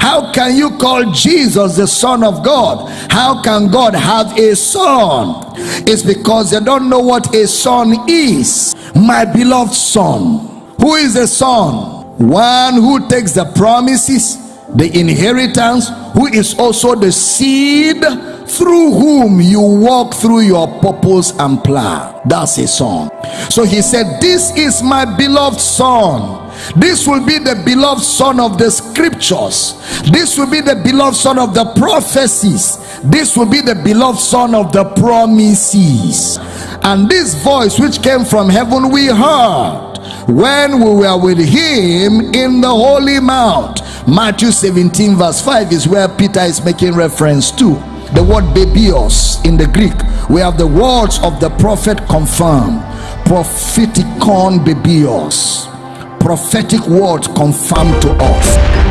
How can you call Jesus the Son of God? How can God have a son? It's because they don't know what a son is. My beloved son. Who is a son? One who takes the promises, the inheritance, who is also the seed through whom you walk through your purpose and plan. That's a son. So he said, This is my beloved son. This will be the beloved son of the scriptures. This will be the beloved son of the prophecies. This will be the beloved son of the promises. And this voice which came from heaven we heard when we were with him in the holy mount. Matthew 17 verse 5 is where Peter is making reference to the word bebaios in the Greek. We have the words of the prophet confirmed. Propheticon bebaios. Prophetic words confirmed to us.